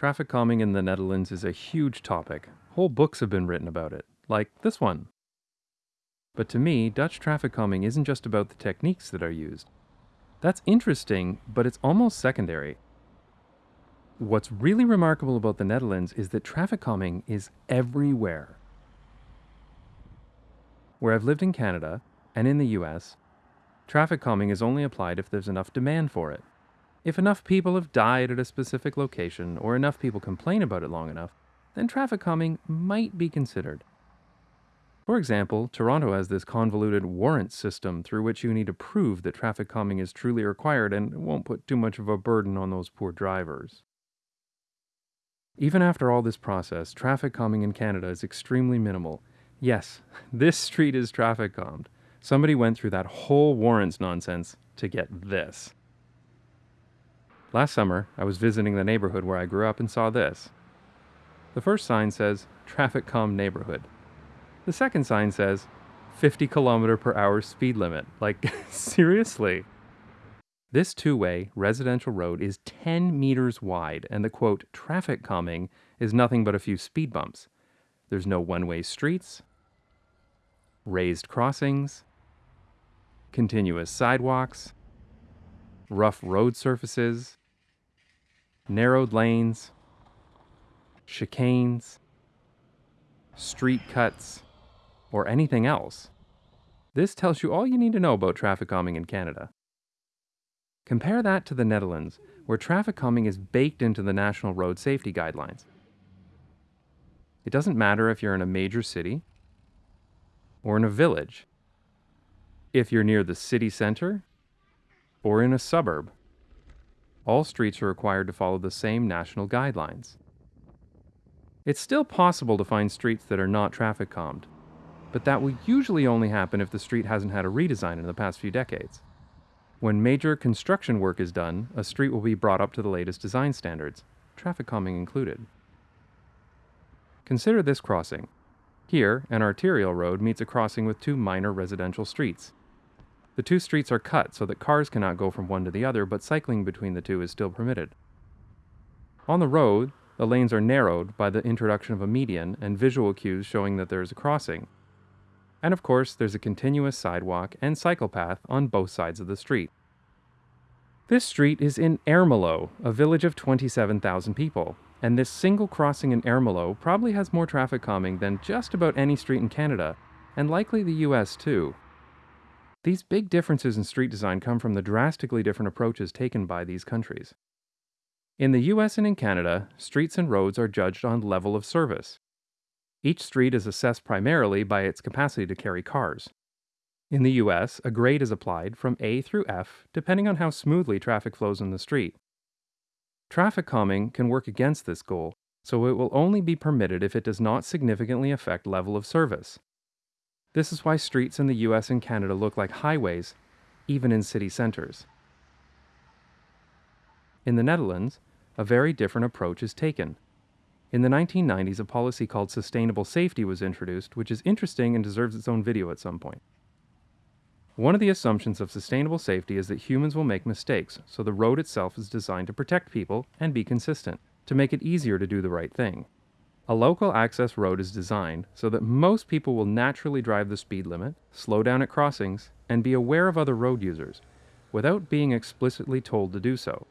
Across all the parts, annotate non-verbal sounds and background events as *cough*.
Traffic calming in the Netherlands is a huge topic. Whole books have been written about it, like this one. But to me, Dutch traffic calming isn't just about the techniques that are used. That's interesting, but it's almost secondary. What's really remarkable about the Netherlands is that traffic calming is everywhere. Where I've lived in Canada and in the US, traffic calming is only applied if there's enough demand for it. If enough people have died at a specific location or enough people complain about it long enough, then traffic calming might be considered. For example, Toronto has this convoluted warrant system through which you need to prove that traffic calming is truly required and won't put too much of a burden on those poor drivers. Even after all this process, traffic calming in Canada is extremely minimal. Yes, *laughs* this street is traffic calmed. Somebody went through that whole warrants nonsense to get this. Last summer, I was visiting the neighborhood where I grew up and saw this. The first sign says, Traffic Calm Neighborhood. The second sign says, 50 kilometer per hour speed limit. Like, *laughs* seriously? This two way residential road is 10 meters wide, and the quote, traffic calming is nothing but a few speed bumps. There's no one way streets, raised crossings, continuous sidewalks, rough road surfaces, narrowed lanes, chicanes, street cuts, or anything else. This tells you all you need to know about traffic calming in Canada. Compare that to the Netherlands, where traffic calming is baked into the National Road Safety Guidelines. It doesn't matter if you're in a major city or in a village, if you're near the city center or in a suburb. All streets are required to follow the same national guidelines. It's still possible to find streets that are not traffic calmed, but that will usually only happen if the street hasn't had a redesign in the past few decades. When major construction work is done, a street will be brought up to the latest design standards, traffic calming included. Consider this crossing. Here, an arterial road meets a crossing with two minor residential streets. The two streets are cut so that cars cannot go from one to the other, but cycling between the two is still permitted. On the road, the lanes are narrowed by the introduction of a median and visual cues showing that there is a crossing. And of course, there's a continuous sidewalk and cycle path on both sides of the street. This street is in Ermelo, a village of 27,000 people, and this single crossing in Ermelo probably has more traffic calming than just about any street in Canada, and likely the US too. These big differences in street design come from the drastically different approaches taken by these countries. In the US and in Canada, streets and roads are judged on level of service. Each street is assessed primarily by its capacity to carry cars. In the US, a grade is applied from A through F depending on how smoothly traffic flows in the street. Traffic calming can work against this goal, so it will only be permitted if it does not significantly affect level of service. This is why streets in the US and Canada look like highways, even in city centers. In the Netherlands, a very different approach is taken. In the 1990s, a policy called sustainable safety was introduced, which is interesting and deserves its own video at some point. One of the assumptions of sustainable safety is that humans will make mistakes, so the road itself is designed to protect people and be consistent, to make it easier to do the right thing. A local access road is designed so that most people will naturally drive the speed limit, slow down at crossings, and be aware of other road users, without being explicitly told to do so.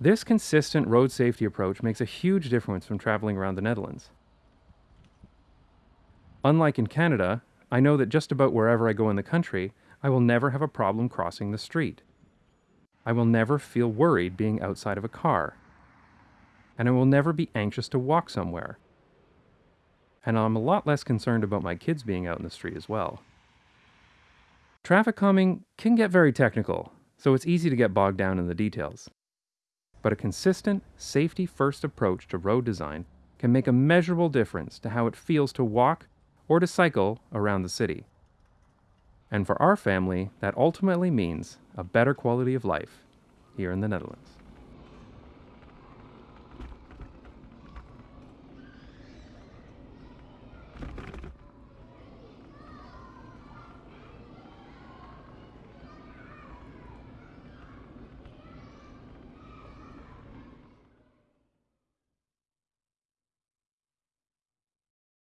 This consistent road safety approach makes a huge difference when traveling around the Netherlands. Unlike in Canada, I know that just about wherever I go in the country, I will never have a problem crossing the street. I will never feel worried being outside of a car. And I will never be anxious to walk somewhere. And I'm a lot less concerned about my kids being out in the street as well. Traffic calming can get very technical, so it's easy to get bogged down in the details but a consistent, safety first approach to road design can make a measurable difference to how it feels to walk or to cycle around the city. And for our family, that ultimately means a better quality of life here in the Netherlands.